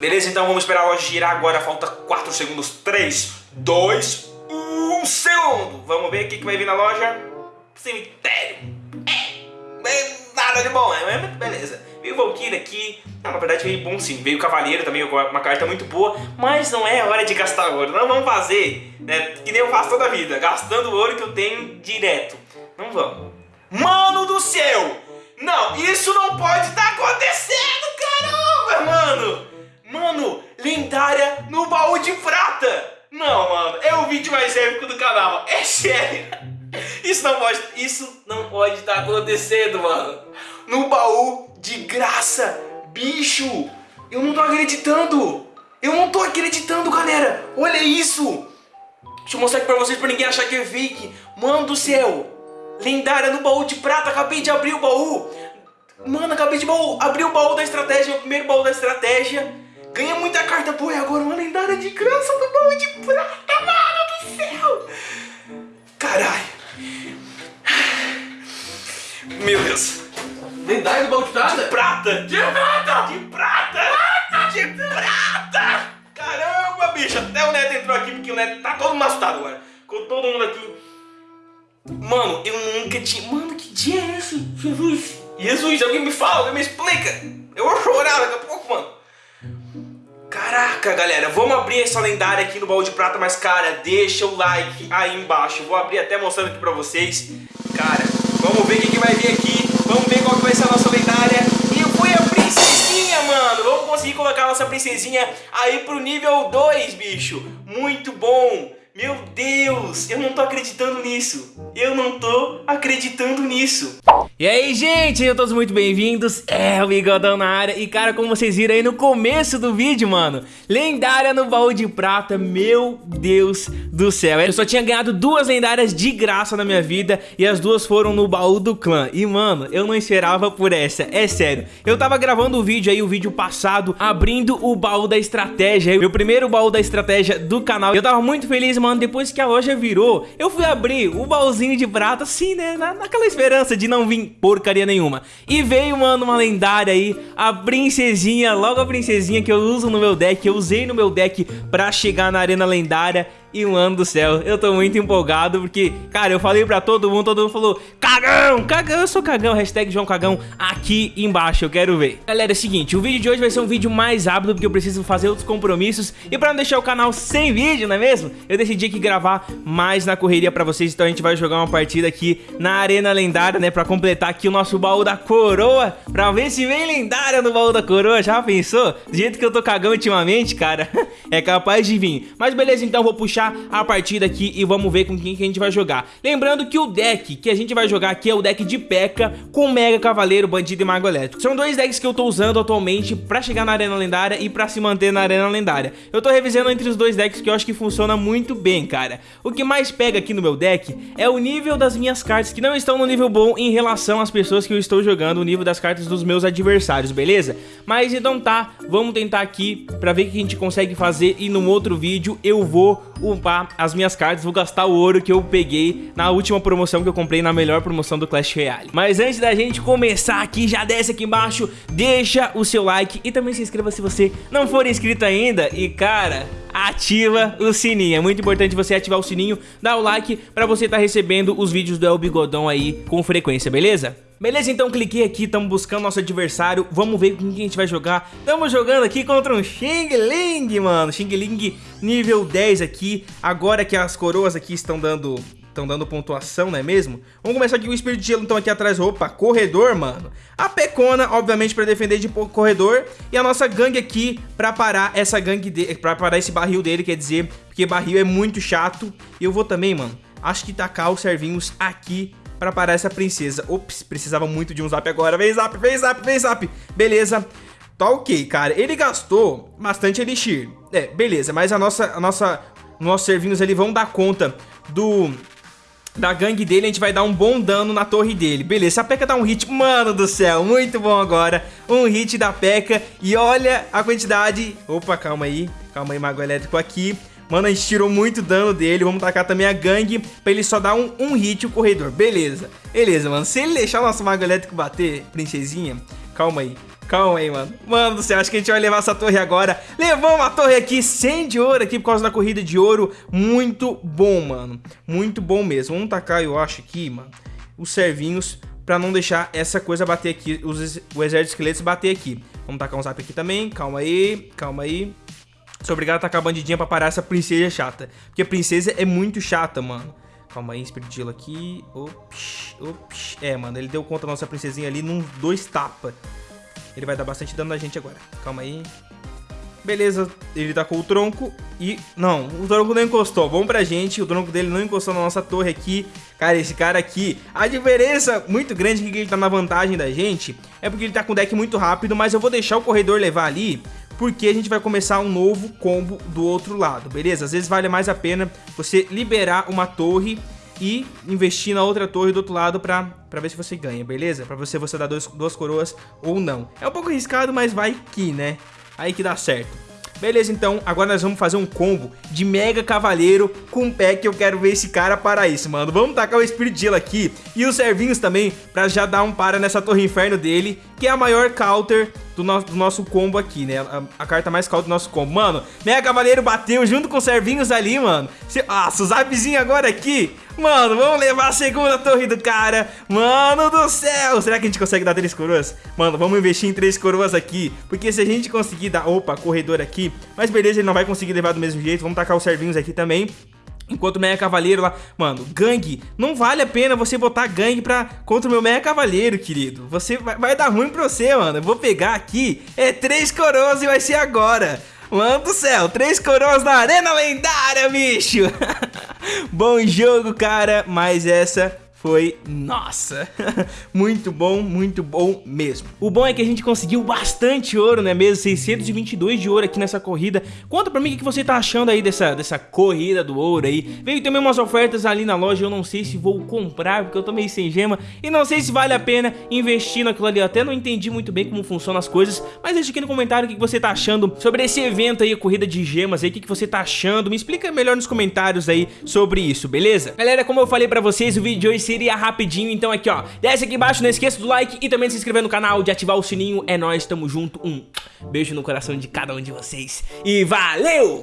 Beleza, então vamos esperar a loja girar agora, falta 4 segundos, 3, 2, 1 segundo. Vamos ver o que, vai vir na loja. Cemitério. É, nada de bom, né? Beleza. Veio Valkyrie aqui, ah, na verdade veio bom sim. Veio Cavaleiro também, uma carta muito boa, mas não é hora de gastar ouro. Não vamos fazer, né? Que nem eu faço toda a vida, gastando o ouro que eu tenho direto. Não vamos. Mano do céu! Não, isso não pode estar tá acontecendo, acontecendo, mano! No baú de graça, bicho! Eu não tô acreditando! Eu não tô acreditando, galera! Olha isso! Deixa eu mostrar aqui pra vocês, pra ninguém achar que é fake. Mano do céu! Lendária no baú de prata, acabei de abrir o baú! Mano, acabei de baú, abrir o baú da estratégia, o primeiro baú da estratégia. Ganha muita carta, pô, e agora uma lendária de graça do baú de prata, mano do céu! Caralho! Meu Deus! Lendária do baú de prata? De prata! De prata! De prata! De prata! Caramba, bicho! Até o Neto entrou aqui porque o Neto tá todo assustado agora. Com todo mundo aqui. Mano, eu nunca tinha... Mano, que dia é esse? Jesus! Jesus, alguém me fala, alguém me explica! Eu vou chorar daqui a pouco, mano. Caraca, galera, vamos abrir essa lendária aqui no baú de prata, mas, cara, deixa o like aí embaixo. Vou abrir até mostrando aqui pra vocês. Cara, princesinha aí pro nível 2, bicho. Muito bom. Meu Deus, eu não tô acreditando nisso. Eu não tô acreditando nisso. E aí, gente, sejam todos muito bem-vindos. É o Bigodão na área. E, cara, como vocês viram aí no começo do vídeo, mano, lendária no baú de prata, meu Deus do céu. Eu só tinha ganhado duas lendárias de graça na minha vida e as duas foram no baú do clã. E, mano, eu não esperava por essa, é sério. Eu tava gravando o vídeo aí, o vídeo passado, abrindo o baú da estratégia, meu primeiro baú da estratégia do canal. Eu tava muito feliz, mano, depois que a loja virou, eu fui abrir o baúzinho de prata, assim, né, na, naquela esperança de não vir porcaria nenhuma. E veio, mano, uma lendária aí, a princesinha, logo a princesinha que eu uso no meu deck, eu usei no meu deck pra chegar na arena lendária e mano do céu, eu tô muito empolgado porque, cara, eu falei pra todo mundo, todo mundo falou Cagão, cagão, eu sou cagão, hashtag João Cagão aqui embaixo, eu quero ver Galera, é o seguinte, o vídeo de hoje vai ser um vídeo mais rápido porque eu preciso fazer outros compromissos E pra não deixar o canal sem vídeo, não é mesmo? Eu decidi aqui gravar mais na correria pra vocês Então a gente vai jogar uma partida aqui na Arena Lendária, né? Pra completar aqui o nosso baú da coroa Pra ver se vem lendária no baú da coroa, já pensou? Do jeito que eu tô cagão ultimamente, cara, é capaz de vir Mas beleza, então vou puxar puxar a partida aqui e vamos ver com quem que a gente vai jogar. Lembrando que o deck que a gente vai jogar aqui é o deck de P.E.K.K.A. com Mega Cavaleiro, Bandido e Mago Elétrico. São dois decks que eu tô usando atualmente pra chegar na Arena Lendária e pra se manter na Arena Lendária. Eu tô revisando entre os dois decks que eu acho que funciona muito bem, cara. O que mais pega aqui no meu deck é o nível das minhas cartas, que não estão no nível bom em relação às pessoas que eu estou jogando, o nível das cartas dos meus adversários, beleza? Mas então tá, vamos tentar aqui pra ver o que a gente consegue fazer e no outro vídeo eu vou upar as minhas cartas, vou gastar o ouro que eu peguei na última promoção que eu comprei, na melhor promoção do Clash Royale. Mas antes da gente começar aqui, já desce aqui embaixo, deixa o seu like e também se inscreva se você não for inscrito ainda. E cara, ativa o sininho. É muito importante você ativar o sininho, dar o like pra você estar tá recebendo os vídeos do El Bigodão aí com frequência, beleza? Beleza, então cliquei aqui, estamos buscando nosso adversário, vamos ver com quem a gente vai jogar. Estamos jogando aqui contra um Xing Ling, mano, Xing Ling nível 10 aqui, agora que as coroas aqui estão dando estão dando pontuação, não é mesmo? Vamos começar aqui com o Espírito de Gelo, então aqui atrás, opa, corredor, mano. A Pecona, obviamente, para defender de corredor. E a nossa gangue aqui para parar essa gangue, de, pra parar esse barril dele, quer dizer, porque barril é muito chato. E eu vou também, mano, acho que tacar os servinhos aqui pra parar essa princesa. Ops, precisava muito de um zap agora. Vem zap, vem zap, vem zap. Beleza. Tá ok, cara. Ele gastou bastante elixir. É, beleza. Mas a nossa, a nossa, nossos servinhos ali vão dar conta do... Da gangue dele, a gente vai dar um bom dano na torre dele Beleza, se a P.E.K.K.A dá um hit, mano do céu Muito bom agora, um hit da P.E.K.K.A E olha a quantidade Opa, calma aí, calma aí, Mago Elétrico aqui Mano, a gente tirou muito dano dele. Vamos tacar também a gangue pra ele só dar um, um hit o corredor. Beleza. Beleza, mano. Se ele deixar o nosso mago elétrico bater, princesinha, calma aí. Calma aí, mano. Mano do céu, acho que a gente vai levar essa torre agora. Levamos a torre aqui, 100 de ouro aqui por causa da corrida de ouro. Muito bom, mano. Muito bom mesmo. Vamos tacar, eu acho, aqui, mano, os servinhos pra não deixar essa coisa bater aqui, os, o exército de esqueletos bater aqui. Vamos tacar um zap aqui também. Calma aí, calma aí. Sou obrigado a tacar a bandidinha pra parar essa princesa chata. Porque a princesa é muito chata, mano. Calma aí, Espiritilo aqui. Ops, ops. É, mano, ele deu conta da nossa princesinha ali num dois tapa. Ele vai dar bastante dano na gente agora. Calma aí. Beleza, ele tacou o tronco e... Não, o tronco não encostou. Bom pra gente, o tronco dele não encostou na nossa torre aqui. Cara, esse cara aqui... A diferença muito grande que ele tá na vantagem da gente é porque ele tá com o deck muito rápido, mas eu vou deixar o corredor levar ali porque a gente vai começar um novo combo do outro lado, beleza? Às vezes vale mais a pena você liberar uma torre e investir na outra torre do outro lado pra, pra ver se você ganha, beleza? Pra você, você dar dois, duas coroas ou não. É um pouco arriscado, mas vai que, né? Aí que dá certo. Beleza, então, agora nós vamos fazer um combo de Mega Cavaleiro com pack. Eu quero ver esse cara para isso, mano. Vamos tacar o Spirit Gelo aqui e os servinhos também pra já dar um para nessa Torre Inferno dele, que é a maior counter do, no do nosso combo aqui, né? A, a, carta mais counter do nosso combo. Mano, Mega Cavaleiro bateu junto com os servinhos ali, mano. Se, ah, o zapzinho agora aqui. Mano, vamos levar a segunda torre do cara. Mano do céu. Será que a gente consegue dar três coroas? Mano, vamos investir em três coroas aqui. Porque se a gente conseguir dar... Opa, corredor aqui. Mas beleza, ele não vai conseguir levar do mesmo jeito. Vamos tacar os servinhos aqui também. Enquanto o Meia Cavaleiro lá... Mano, gangue. Não vale a pena você botar gangue pra... contra o meu Meia Cavaleiro, querido. Você vai, vai dar ruim pra você, mano. Eu vou pegar aqui. É três coroas e vai ser agora. Mano do céu, três coroas na arena lendária, bicho. Bom jogo, cara, mas essa foi, nossa, muito bom, muito bom mesmo. O bom é que a gente conseguiu bastante ouro, não é mesmo? 622 de ouro aqui nessa corrida. Conta pra mim o que você tá achando aí dessa, dessa corrida do ouro aí. Veio também umas ofertas ali na loja, eu não sei se vou comprar, porque eu tô meio sem gema. E não sei se vale a pena investir naquilo ali. Eu até não entendi muito bem como funcionam as coisas, mas deixa aqui no comentário o que você tá achando sobre esse evento aí, a corrida de gemas aí. O que você tá achando? Me explica melhor nos comentários aí sobre isso, beleza? Galera, como eu falei pra vocês, o vídeo de hoje seria rapidinho, então aqui ó, desce aqui embaixo, não esqueça do like e também de se inscrever no canal, de ativar o sininho, é nóis, tamo junto, um beijo no coração de cada um de vocês. E valeu!